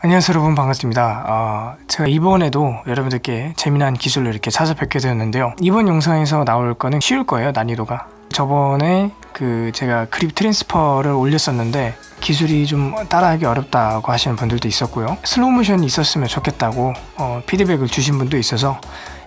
안녕하세요 여러분. 반갑습니다. 어, 제가 이번에도 여러분들께 재미난 기술을 이렇게 찾아뵙게 되었는데요. 이번 영상에서 나올 거는 쉬울 거예요 난이도가. 저번에 그 제가 grip transfer를 올렸었는데 기술이 좀 따라하기 어렵다고 하시는 분들도 있었고요. 슬로우 모션이 있었으면 좋겠다고 어, 피드백을 주신 분도 있어서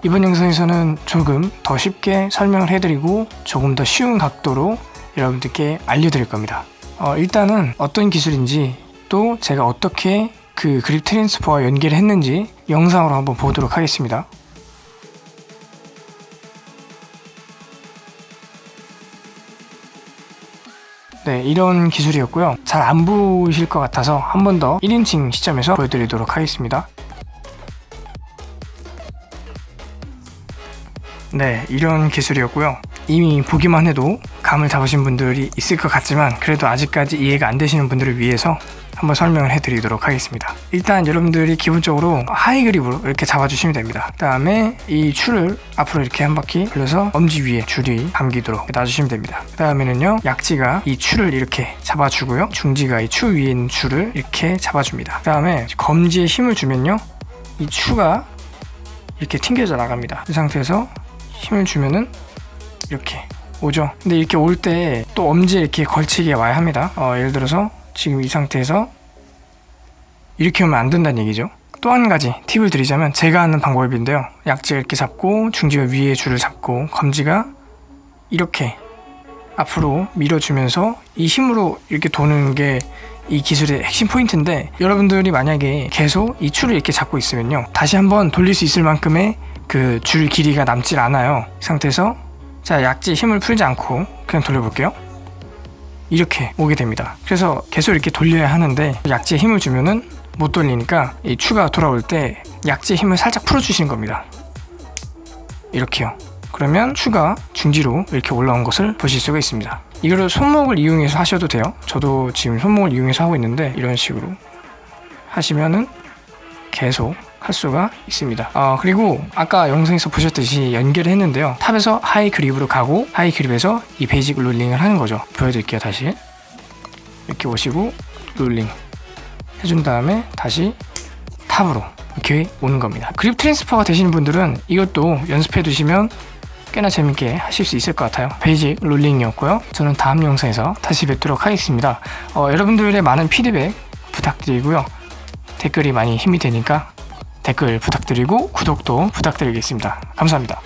이번 영상에서는 조금 더 쉽게 설명을 해드리고 조금 더 쉬운 각도로 여러분들께 알려드릴 겁니다. 어, 일단은 어떤 기술인지 또 제가 어떻게 그 그립 트랜스퍼와 연계를 했는지 영상으로 한번 보도록 하겠습니다. 네, 이런 기술이었고요. 잘 안 보이실 것 같아서 한 번 더 1인칭 시점에서 보여드리도록 하겠습니다. 네, 이런 기술이었고요. 이미 보기만 해도 감을 잡으신 분들이 있을 것 같지만 그래도 아직까지 이해가 안 되시는 분들을 위해서 한번 설명을 해드리도록 하겠습니다. 일단 여러분들이 기본적으로 하이 그립으로 이렇게 잡아주시면 됩니다. 그 다음에 이 줄을 앞으로 이렇게 한 바퀴 돌려서 엄지 위에 줄이 감기도록 놔주시면 됩니다. 그 다음에는요 약지가 이 줄을 이렇게 잡아주고요. 중지가 이 추 위에 있는 줄을 이렇게 잡아줍니다. 그 다음에 검지에 힘을 주면요 이 추가 이렇게 튕겨져 나갑니다. 이 상태에서 힘을 주면은 이렇게 오죠. 근데 이렇게 올 때 또 엄지에 이렇게 걸치게 와야 합니다. 어, 예를 들어서 지금 이 상태에서 이렇게 오면 안 된다는 얘기죠. 또 한 가지 팁을 드리자면 제가 하는 방법인데요. 약지를 이렇게 잡고 중지가 위에 줄을 잡고 검지가 이렇게 앞으로 밀어주면서 이 힘으로 이렇게 도는 게 이 기술의 핵심 포인트인데 여러분들이 만약에 계속 이 줄을 이렇게 잡고 있으면요. 다시 한번 돌릴 수 있을 만큼의 그 줄 길이가 남질 않아요. 이 상태에서 자 약지 힘을 풀지 않고 그냥 돌려볼게요 이렇게 오게 됩니다. 그래서 계속 이렇게 돌려야 하는데 약지에 힘을 주면은 못 돌리니까 이 추가 돌아올 때 약지에 힘을 살짝 풀어주시는 겁니다. 이렇게요. 그러면 추가 중지로 이렇게 올라온 것을 보실 수가 있습니다. 이거를 손목을 이용해서 하셔도 돼요. 저도 지금 손목을 이용해서 하고 있는데 이런 식으로 하시면은 계속 할 수가 있습니다. 어, 그리고 아까 영상에서 보셨듯이 연결을 했는데요. top에서 high grip으로 가고 high grip에서 이 basic rolling을 하는 거죠. 보여드릴게요 다시. 이렇게 오시고 rolling 해준 다음에 다시 top으로 이렇게 오는 겁니다. grip transfer가 되시는 분들은 이것도 연습해 두시면 꽤나 재밌게 하실 수 있을 것 같아요. basic rolling이었고요. 저는 다음 영상에서 다시 뵙도록 하겠습니다. 어, 여러분들의 많은 피드백 부탁드리고요. 댓글이 많이 힘이 되니까 댓글 부탁드리고 구독도 부탁드리겠습니다. 감사합니다.